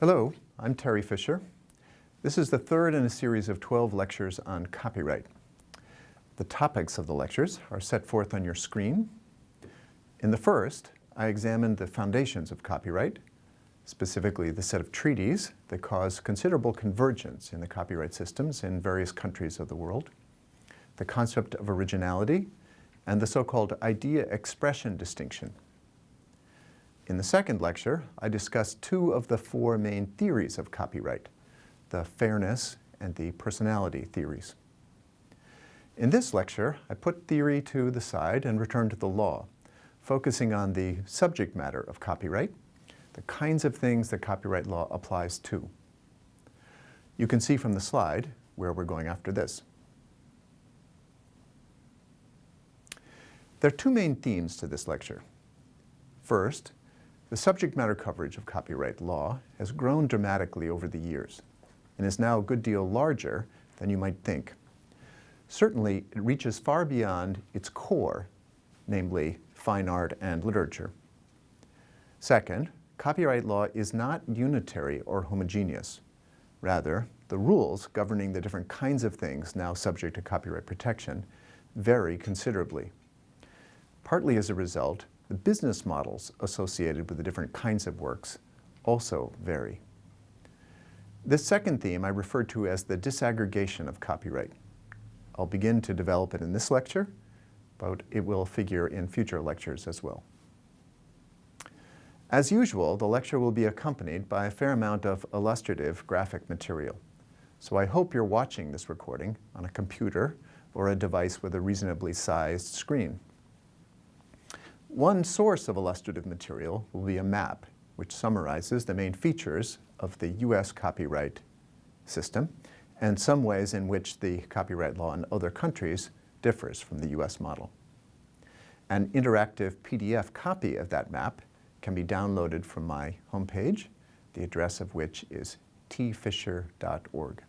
Hello, I'm Terry Fisher. This is the third in a series of 12 lectures on copyright. The topics of the lectures are set forth on your screen. In the first, I examined the foundations of copyright, specifically the set of treaties that cause considerable convergence in the copyright systems in various countries of the world, the concept of originality, and the so-called idea expression distinction in the second lecture, I discussed two of the four main theories of copyright, the fairness and the personality theories. In this lecture, I put theory to the side and returned to the law, focusing on the subject matter of copyright, the kinds of things that copyright law applies to. You can see from the slide where we're going after this. There are two main themes to this lecture. First, the subject matter coverage of copyright law has grown dramatically over the years and is now a good deal larger than you might think. Certainly, it reaches far beyond its core, namely fine art and literature. Second, copyright law is not unitary or homogeneous. Rather, the rules governing the different kinds of things now subject to copyright protection vary considerably. Partly as a result, the business models associated with the different kinds of works also vary. This second theme I refer to as the disaggregation of copyright. I'll begin to develop it in this lecture, but it will figure in future lectures as well. As usual, the lecture will be accompanied by a fair amount of illustrative graphic material. So I hope you're watching this recording on a computer or a device with a reasonably sized screen. One source of illustrative material will be a map which summarizes the main features of the U.S. copyright system and some ways in which the copyright law in other countries differs from the U.S. model. An interactive PDF copy of that map can be downloaded from my homepage, the address of which is tfisher.org.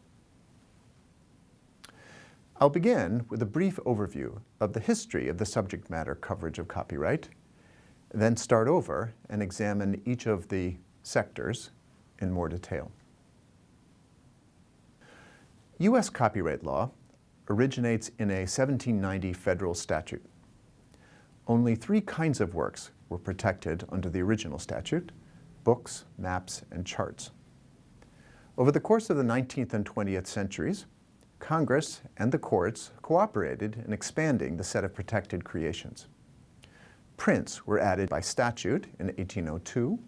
I'll begin with a brief overview of the history of the subject matter coverage of copyright, then start over and examine each of the sectors in more detail. U.S. copyright law originates in a 1790 federal statute. Only three kinds of works were protected under the original statute, books, maps, and charts. Over the course of the 19th and 20th centuries, Congress and the courts cooperated in expanding the set of protected creations. Prints were added by statute in 1802,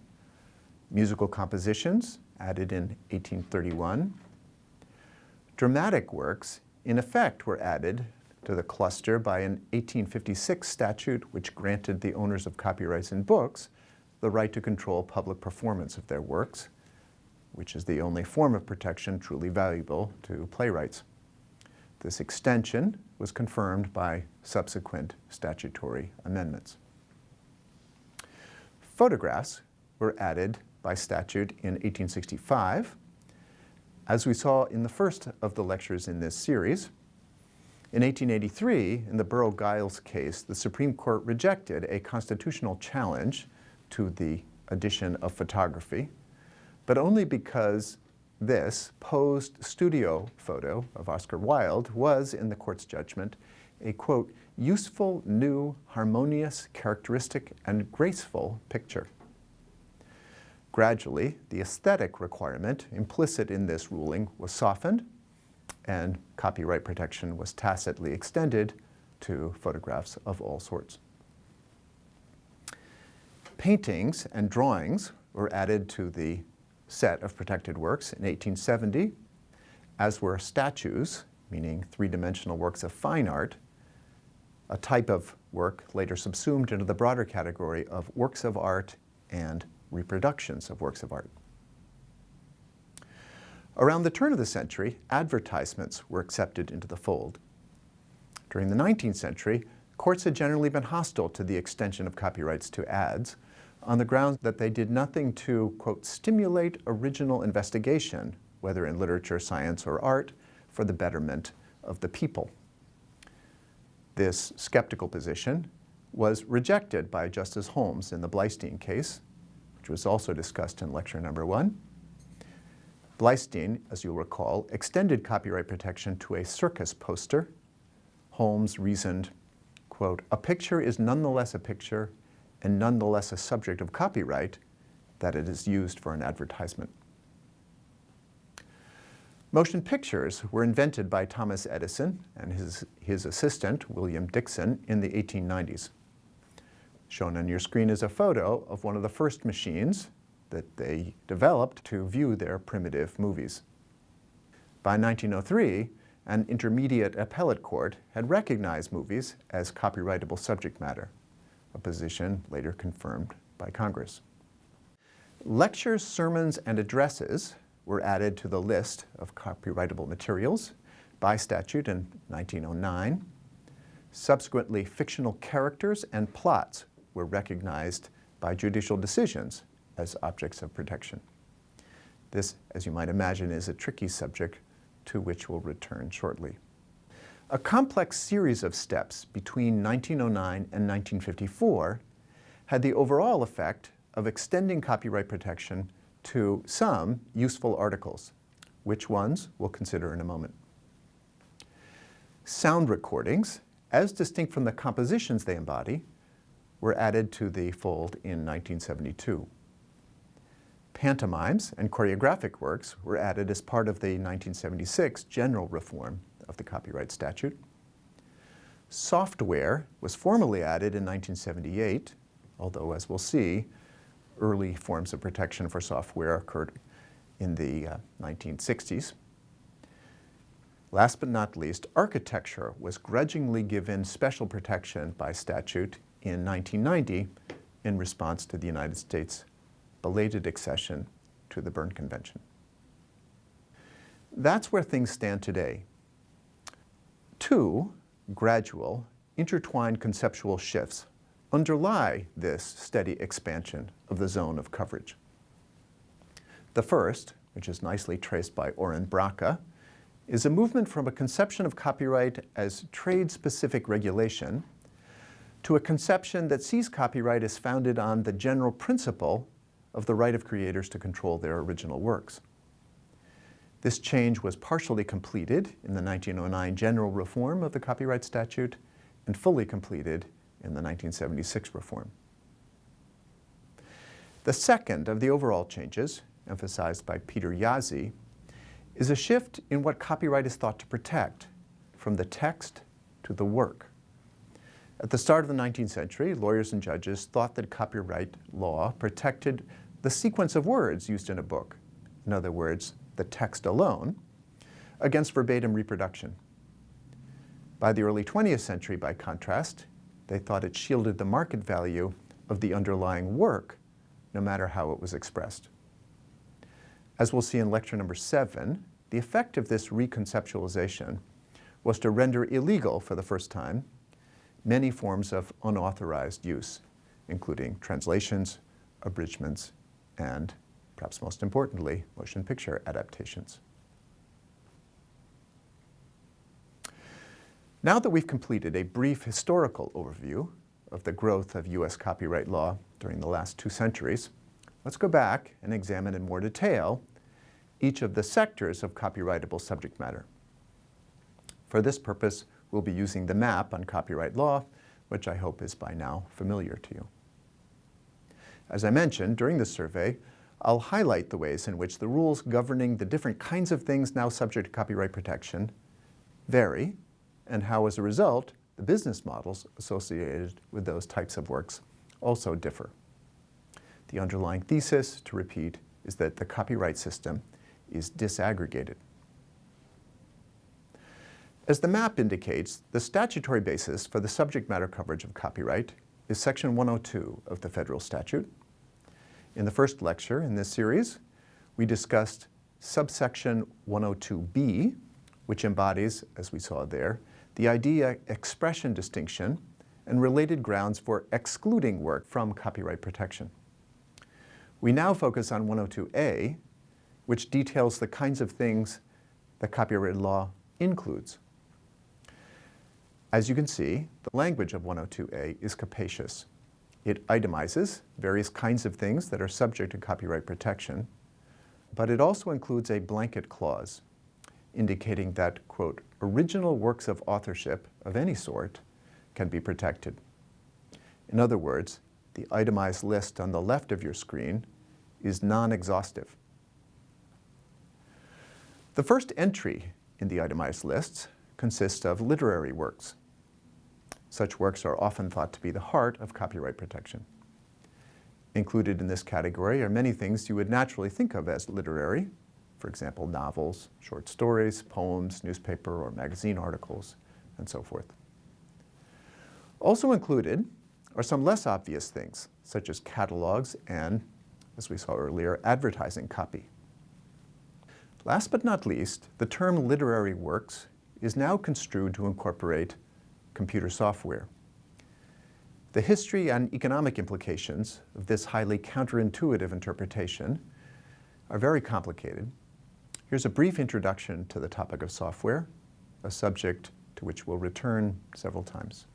musical compositions added in 1831. Dramatic works, in effect, were added to the cluster by an 1856 statute which granted the owners of copyrights in books the right to control public performance of their works, which is the only form of protection truly valuable to playwrights. This extension was confirmed by subsequent statutory amendments. Photographs were added by statute in 1865. As we saw in the first of the lectures in this series, in 1883, in the Burrow-Giles case, the Supreme Court rejected a constitutional challenge to the addition of photography, but only because this posed studio photo of Oscar Wilde was, in the court's judgment, a, quote, useful, new, harmonious, characteristic, and graceful picture. Gradually, the aesthetic requirement implicit in this ruling was softened, and copyright protection was tacitly extended to photographs of all sorts. Paintings and drawings were added to the set of protected works in 1870, as were statues, meaning three-dimensional works of fine art, a type of work later subsumed into the broader category of works of art and reproductions of works of art. Around the turn of the century, advertisements were accepted into the fold. During the 19th century, courts had generally been hostile to the extension of copyrights to ads, on the grounds that they did nothing to, quote, stimulate original investigation, whether in literature, science, or art, for the betterment of the people. This skeptical position was rejected by Justice Holmes in the Bleistein case, which was also discussed in lecture number one. Bleistein, as you'll recall, extended copyright protection to a circus poster. Holmes reasoned, quote, a picture is nonetheless a picture and nonetheless a subject of copyright that it is used for an advertisement. Motion pictures were invented by Thomas Edison and his, his assistant, William Dickson, in the 1890s. Shown on your screen is a photo of one of the first machines that they developed to view their primitive movies. By 1903, an intermediate appellate court had recognized movies as copyrightable subject matter, a position later confirmed by Congress. Lectures, sermons, and addresses were added to the list of copyrightable materials by statute in 1909. Subsequently, fictional characters and plots were recognized by judicial decisions as objects of protection. This, as you might imagine, is a tricky subject to which we'll return shortly. A complex series of steps between 1909 and 1954 had the overall effect of extending copyright protection to some useful articles. Which ones we'll consider in a moment. Sound recordings, as distinct from the compositions they embody, were added to the fold in 1972. Pantomimes and choreographic works were added as part of the 1976 general reform of the copyright statute. Software was formally added in 1978, although as we'll see, early forms of protection for software occurred in the uh, 1960s. Last but not least, architecture was grudgingly given special protection by statute in 1990 in response to the United States belated accession to the Berne Convention. That's where things stand today. Two gradual, intertwined conceptual shifts underlie this steady expansion of the zone of coverage. The first, which is nicely traced by Oren Bracha, is a movement from a conception of copyright as trade-specific regulation to a conception that sees copyright as founded on the general principle of the right of creators to control their original works. This change was partially completed in the 1909 general reform of the copyright statute and fully completed in the 1976 reform. The second of the overall changes, emphasized by Peter Jaszi, is a shift in what copyright is thought to protect, from the text to the work. At the start of the 19th century, lawyers and judges thought that copyright law protected the sequence of words used in a book, in other words, the text alone, against verbatim reproduction. By the early 20th century, by contrast, they thought it shielded the market value of the underlying work, no matter how it was expressed. As we'll see in lecture number seven, the effect of this reconceptualization was to render illegal for the first time many forms of unauthorized use, including translations, abridgments, and, perhaps most importantly, motion picture adaptations. Now that we've completed a brief historical overview of the growth of U.S. copyright law during the last two centuries, let's go back and examine in more detail each of the sectors of copyrightable subject matter. For this purpose, we'll be using the map on copyright law, which I hope is by now familiar to you. As I mentioned, during this survey, I'll highlight the ways in which the rules governing the different kinds of things now subject to copyright protection vary, and how, as a result, the business models associated with those types of works also differ. The underlying thesis, to repeat, is that the copyright system is disaggregated. As the map indicates, the statutory basis for the subject matter coverage of copyright is Section 102 of the federal statute, in the first lecture in this series, we discussed subsection 102b, which embodies, as we saw there, the idea expression distinction and related grounds for excluding work from copyright protection. We now focus on 102a, which details the kinds of things that copyright law includes. As you can see, the language of 102a is capacious. It itemizes various kinds of things that are subject to copyright protection, but it also includes a blanket clause indicating that, quote, original works of authorship of any sort can be protected. In other words, the itemized list on the left of your screen is non-exhaustive. The first entry in the itemized lists consists of literary works. Such works are often thought to be the heart of copyright protection. Included in this category are many things you would naturally think of as literary, for example, novels, short stories, poems, newspaper or magazine articles, and so forth. Also included are some less obvious things, such as catalogs and, as we saw earlier, advertising copy. Last but not least, the term literary works is now construed to incorporate computer software. The history and economic implications of this highly counterintuitive interpretation are very complicated. Here's a brief introduction to the topic of software, a subject to which we'll return several times.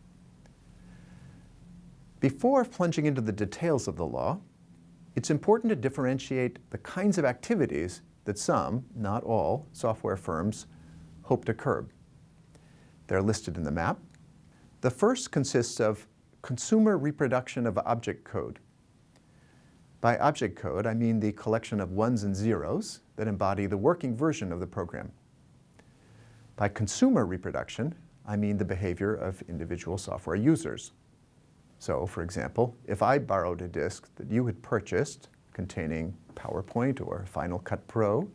Before plunging into the details of the law, it's important to differentiate the kinds of activities that some, not all, software firms hope to curb. They're listed in the map. The first consists of consumer reproduction of object code. By object code, I mean the collection of ones and zeros that embody the working version of the program. By consumer reproduction, I mean the behavior of individual software users. So, for example, if I borrowed a disk that you had purchased containing PowerPoint or Final Cut Pro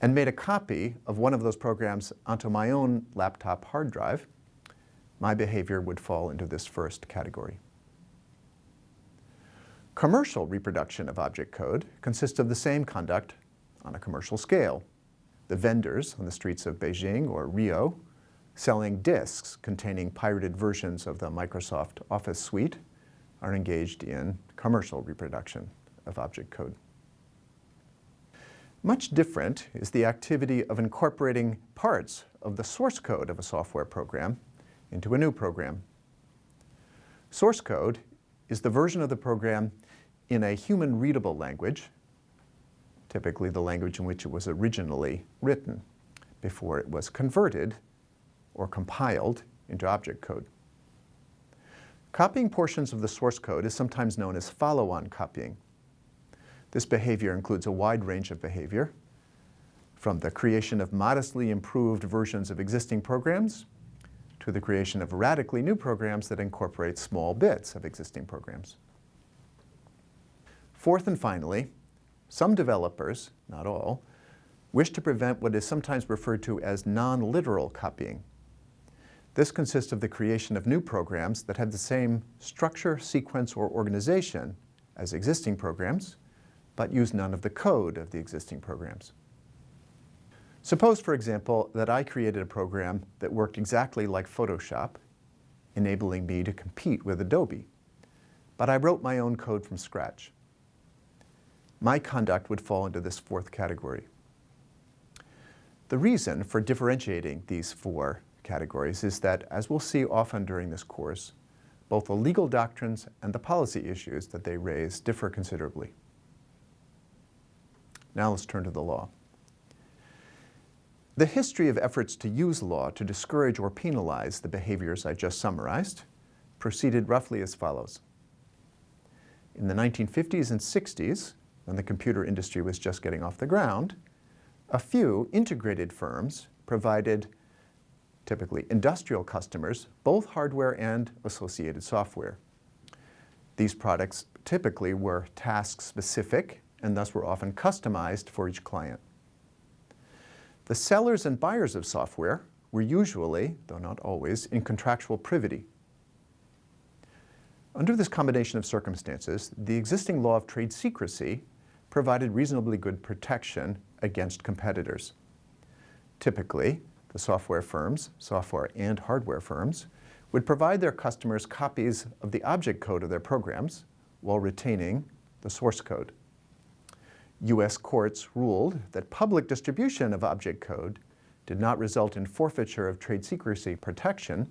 and made a copy of one of those programs onto my own laptop hard drive, my behavior would fall into this first category. Commercial reproduction of object code consists of the same conduct on a commercial scale. The vendors on the streets of Beijing or Rio selling disks containing pirated versions of the Microsoft Office suite are engaged in commercial reproduction of object code. Much different is the activity of incorporating parts of the source code of a software program into a new program. Source code is the version of the program in a human-readable language, typically the language in which it was originally written, before it was converted or compiled into object code. Copying portions of the source code is sometimes known as follow-on copying. This behavior includes a wide range of behavior, from the creation of modestly improved versions of existing programs to the creation of radically new programs that incorporate small bits of existing programs. Fourth and finally, some developers, not all, wish to prevent what is sometimes referred to as non-literal copying. This consists of the creation of new programs that have the same structure, sequence, or organization as existing programs, but use none of the code of the existing programs. Suppose, for example, that I created a program that worked exactly like Photoshop, enabling me to compete with Adobe, but I wrote my own code from scratch. My conduct would fall into this fourth category. The reason for differentiating these four categories is that, as we'll see often during this course, both the legal doctrines and the policy issues that they raise differ considerably. Now let's turn to the law. The history of efforts to use law to discourage or penalize the behaviors I just summarized proceeded roughly as follows. In the 1950s and 60s, when the computer industry was just getting off the ground, a few integrated firms provided typically industrial customers, both hardware and associated software. These products typically were task-specific and thus were often customized for each client. The sellers and buyers of software were usually, though not always, in contractual privity. Under this combination of circumstances, the existing law of trade secrecy provided reasonably good protection against competitors. Typically, the software firms, software and hardware firms, would provide their customers copies of the object code of their programs while retaining the source code. U.S. courts ruled that public distribution of object code did not result in forfeiture of trade secrecy protection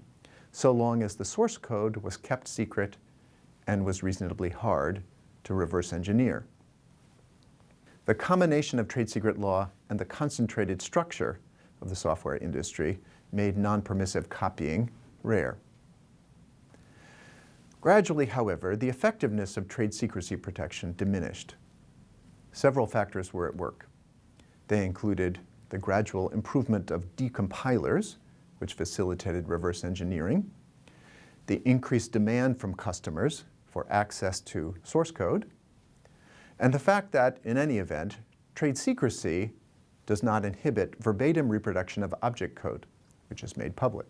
so long as the source code was kept secret and was reasonably hard to reverse engineer. The combination of trade secret law and the concentrated structure of the software industry made non-permissive copying rare. Gradually, however, the effectiveness of trade secrecy protection diminished. Several factors were at work. They included the gradual improvement of decompilers, which facilitated reverse engineering, the increased demand from customers for access to source code, and the fact that, in any event, trade secrecy does not inhibit verbatim reproduction of object code, which is made public.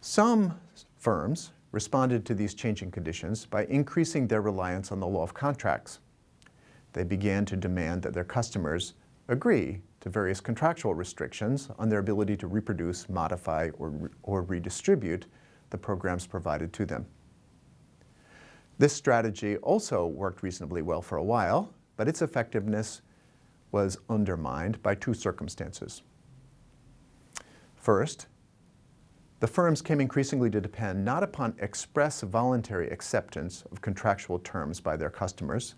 Some firms responded to these changing conditions by increasing their reliance on the law of contracts. They began to demand that their customers agree to various contractual restrictions on their ability to reproduce, modify, or, or redistribute the programs provided to them. This strategy also worked reasonably well for a while, but its effectiveness was undermined by two circumstances. First, the firms came increasingly to depend not upon express voluntary acceptance of contractual terms by their customers,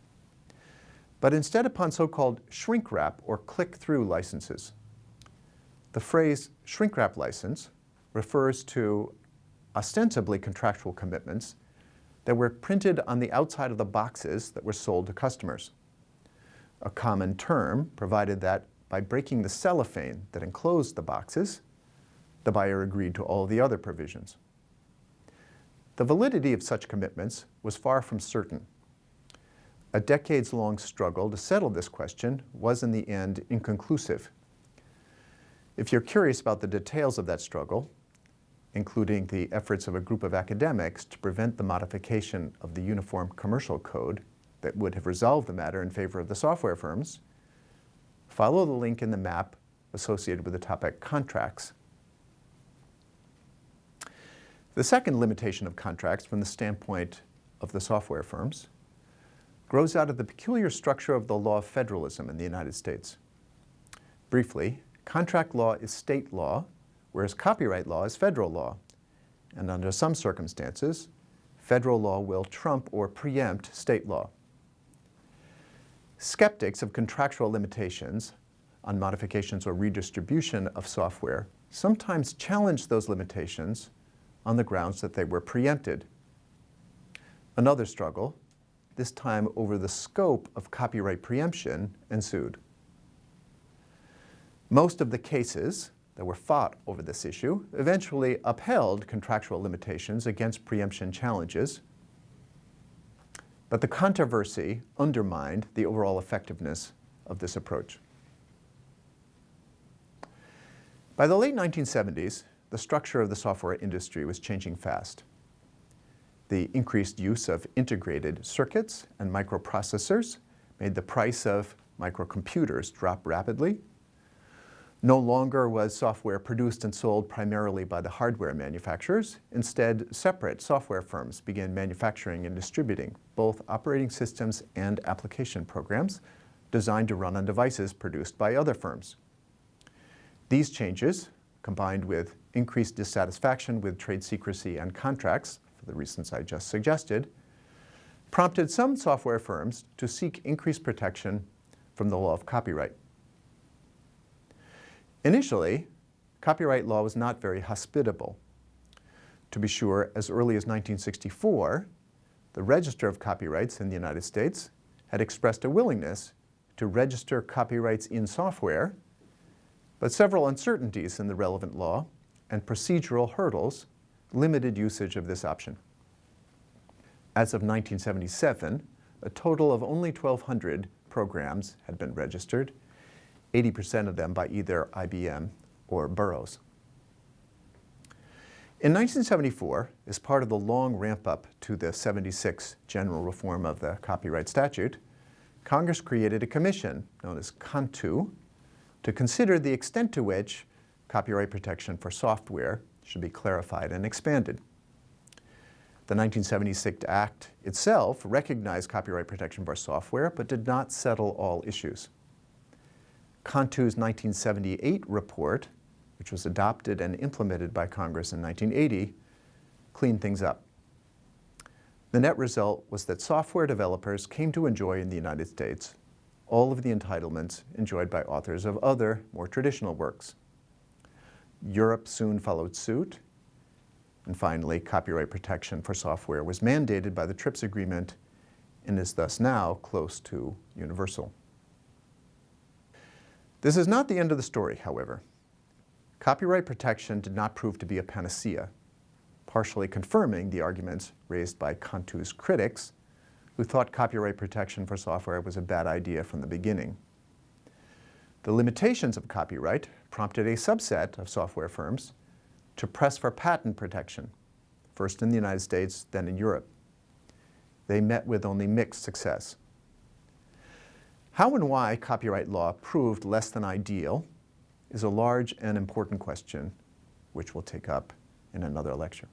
but instead upon so-called shrink wrap or click-through licenses. The phrase shrink wrap license refers to ostensibly contractual commitments that were printed on the outside of the boxes that were sold to customers. A common term provided that by breaking the cellophane that enclosed the boxes, the buyer agreed to all the other provisions. The validity of such commitments was far from certain. A decades-long struggle to settle this question was in the end inconclusive. If you're curious about the details of that struggle, including the efforts of a group of academics to prevent the modification of the Uniform Commercial Code that would have resolved the matter in favor of the software firms, follow the link in the map associated with the topic contracts the second limitation of contracts from the standpoint of the software firms grows out of the peculiar structure of the law of federalism in the United States. Briefly, contract law is state law, whereas copyright law is federal law. And under some circumstances, federal law will trump or preempt state law. Skeptics of contractual limitations on modifications or redistribution of software sometimes challenge those limitations on the grounds that they were preempted. Another struggle, this time over the scope of copyright preemption, ensued. Most of the cases that were fought over this issue eventually upheld contractual limitations against preemption challenges, but the controversy undermined the overall effectiveness of this approach. By the late 1970s, the structure of the software industry was changing fast. The increased use of integrated circuits and microprocessors made the price of microcomputers drop rapidly. No longer was software produced and sold primarily by the hardware manufacturers. Instead, separate software firms began manufacturing and distributing both operating systems and application programs designed to run on devices produced by other firms. These changes, combined with increased dissatisfaction with trade secrecy and contracts, for the reasons I just suggested, prompted some software firms to seek increased protection from the law of copyright. Initially, copyright law was not very hospitable. To be sure, as early as 1964, the Register of Copyrights in the United States had expressed a willingness to register copyrights in software, but several uncertainties in the relevant law and procedural hurdles limited usage of this option. As of 1977, a total of only 1,200 programs had been registered, 80% of them by either IBM or Burroughs. In 1974, as part of the long ramp-up to the 76 general reform of the copyright statute, Congress created a commission known as CONTU to consider the extent to which copyright protection for software should be clarified and expanded. The 1976 Act itself recognized copyright protection for software, but did not settle all issues. CONTU's 1978 report, which was adopted and implemented by Congress in 1980, cleaned things up. The net result was that software developers came to enjoy in the United States all of the entitlements enjoyed by authors of other, more traditional works. Europe soon followed suit, and finally, copyright protection for software was mandated by the TRIPS agreement and is thus now close to universal. This is not the end of the story, however. Copyright protection did not prove to be a panacea, partially confirming the arguments raised by CONTU's critics, who thought copyright protection for software was a bad idea from the beginning. The limitations of copyright prompted a subset of software firms to press for patent protection, first in the United States, then in Europe. They met with only mixed success. How and why copyright law proved less than ideal is a large and important question, which we'll take up in another lecture.